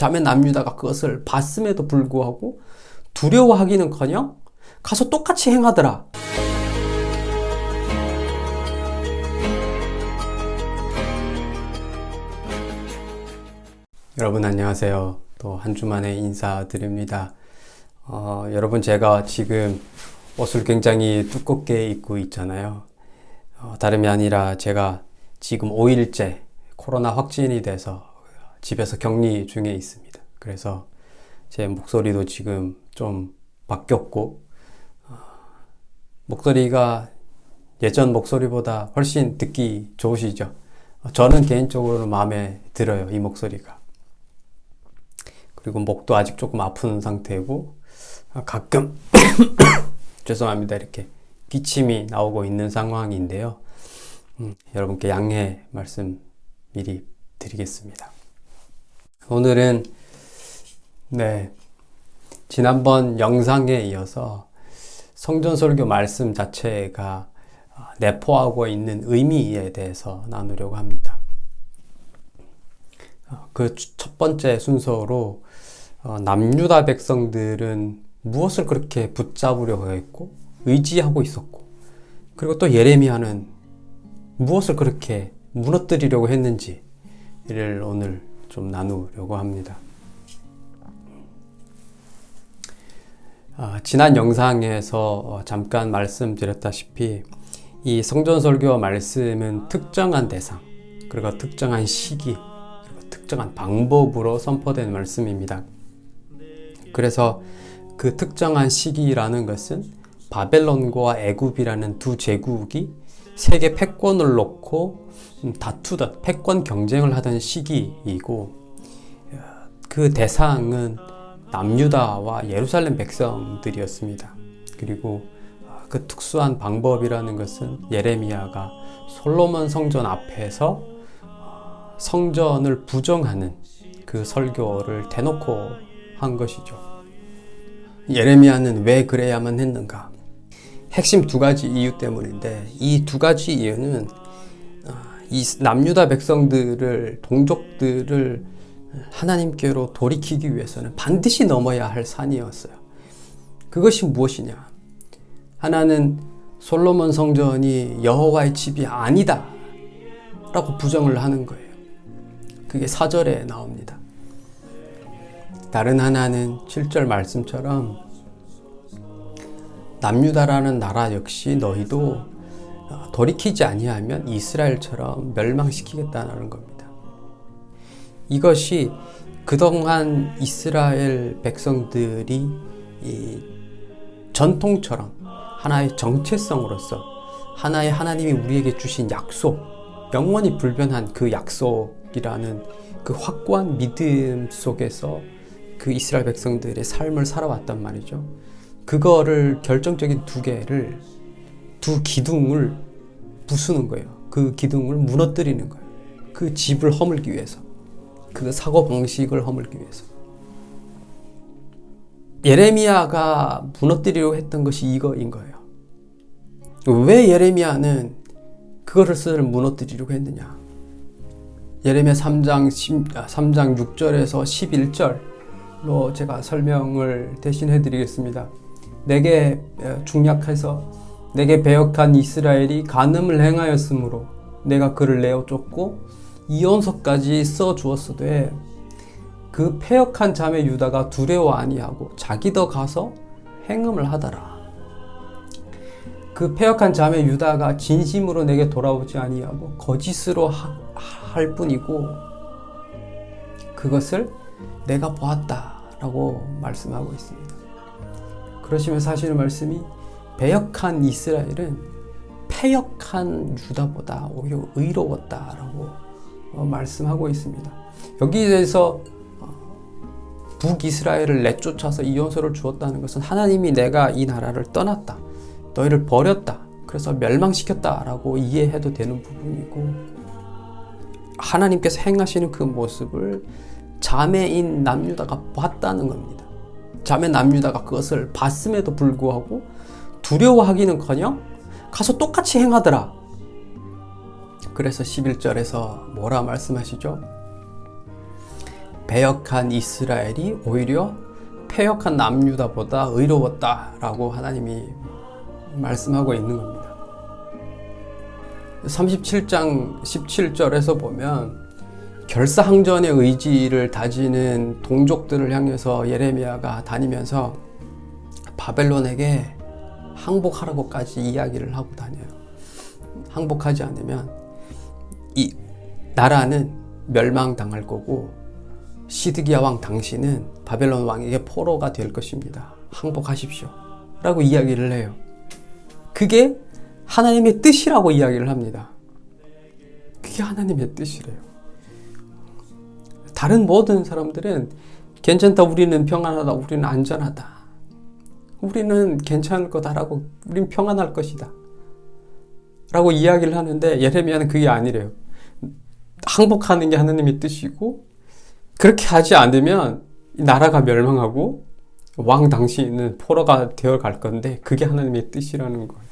자매 남유다가 그것을 봤음에도 불구하고 두려워하기는커녕 가서 똑같이 행하더라. 여러분 안녕하세요. 또 한 주 만에 인사드립니다. 어, 여러분 제가 지금 옷을 굉장히 두껍게 입고 있잖아요. 어, 다름이 아니라 제가 지금 5일째 코로나 확진이 돼서 집에서 격리 중에 있습니다. 그래서 제 목소리도 지금 좀 바뀌었고 어, 목소리가 예전 목소리보다 훨씬 듣기 좋으시죠? 저는 개인적으로 마음에 들어요. 이 목소리가. 그리고 목도 아직 조금 아픈 상태고 가끔 죄송합니다. 이렇게 기침이 나오고 있는 상황인데요. 음, 여러분께 양해 말씀 미리 드리겠습니다. 오늘은 네 지난번 영상에 이어서 성전설교 말씀 자체가 내포하고 있는 의미에 대해서 나누려고 합니다. 그 첫 번째 순서로 어, 남유다 백성들은 무엇을 그렇게 붙잡으려고 했고 의지하고 있었고 그리고 또 예레미야는 무엇을 그렇게 무너뜨리려고 했는지를 오늘 좀 나누려고 합니다. 아, 지난 영상에서 어, 잠깐 말씀드렸다시피 이 성전설교 말씀은 특정한 대상 그리고 특정한 시기 그리고 특정한 방법으로 선포된 말씀입니다. 그래서 그 특정한 시기라는 것은 바벨론과 애굽이라는 두 제국이 세계 패권을 놓고 음, 다투던 패권 경쟁을 하던 시기이고 그 대상은 남유다와 예루살렘 백성들이었습니다. 그리고 그 특수한 방법이라는 것은 예레미야가 솔로몬 성전 앞에서 성전을 부정하는 그 설교를 대놓고 한 것이죠. 예레미야는 왜 그래야만 했는가? 핵심 두 가지 이유 때문인데 이 두 가지 이유는 이 남유다 백성들을 동족들을 하나님께로 돌이키기 위해서는 반드시 넘어야 할 산이었어요. 그것이 무엇이냐? 하나는 솔로몬 성전이 여호와의 집이 아니다 라고 부정을 하는 거예요. 그게 사절에 나옵니다. 다른 하나는 7절 말씀처럼 남유다라는 나라 역시 너희도 돌이키지 아니하면 이스라엘처럼 멸망시키겠다는 겁니다. 이것이 그동안 이스라엘 백성들이 전통처럼 하나의 정체성으로서 하나의 하나님이 우리에게 주신 약속, 영원히 불변한 그 약속이라는 그 확고한 믿음 속에서 그 이스라엘 백성들의 삶을 살아왔단 말이죠. 그거를 결정적인 두 개를 두 기둥을 부수는 거예요. 그 기둥을 무너뜨리는 거예요. 그 집을 허물기 위해서. 그 사고 방식을 허물기 위해서. 예레미야가 무너뜨리려고 했던 것이 이거인 거예요. 왜 예레미야는 그것을 무너뜨리려고 했느냐? 예레미야 3장 3장 6절에서 11절로 제가 설명을 대신 해 드리겠습니다. 내게 중약해서 내게 배역한 이스라엘이 간음을 행하였으므로 내가 그를 내어 쫓고 이혼서까지 써 주었으되 그 폐역한 자매 유다가 두려워 아니하고 자기도 가서 행음을 하더라. 그 폐역한 자매 유다가 진심으로 내게 돌아오지 아니하고 거짓으로 하, 할 뿐이고 그것을 내가 보았다라고 말씀하고 있습니다. 그러시면서 하시는 말씀이 배역한 이스라엘은 패역한 유다보다 오히려 의로웠다라고 어, 말씀하고 있습니다. 여기에서 어, 북이스라엘을 내쫓아서 이혼서를 주었다는 것은 하나님이 내가 이 나라를 떠났다. 너희를 버렸다. 그래서 멸망시켰다 라고 이해해도 되는 부분이고 하나님께서 행하시는 그 모습을 자매인 남유다가 봤다는 겁니다. 자매 남유다가 그것을 봤음에도 불구하고 두려워하기는커녕 가서 똑같이 행하더라. 그래서 11절에서 뭐라 말씀하시죠? 배역한 이스라엘이 오히려 패역한 남유다보다 의로웠다 라고 하나님이 말씀하고 있는 겁니다. 37장 17절에서 보면 결사항전의 의지를 다지는 동족들을 향해서 예레미야가 다니면서 바벨론에게 항복하라고까지 이야기를 하고 다녀요. 항복하지 않으면 이 나라는 멸망당할 거고 시드기야 왕 당신은 바벨론 왕에게 포로가 될 것입니다. 항복하십시오. 라고 이야기를 해요. 그게 하나님의 뜻이라고 이야기를 합니다. 그게 하나님의 뜻이래요. 다른 모든 사람들은 괜찮다, 우리는 평안하다, 우리는 안전하다. 우리는 괜찮을 거다라고, 우린 평안할 것이다. 라고 이야기를 하는데 예레미야는 그게 아니래요. 항복하는 게 하나님의 뜻이고 그렇게 하지 않으면 나라가 멸망하고 왕 당시에는 포로가 되어 갈 건데 그게 하나님의 뜻이라는 거예요.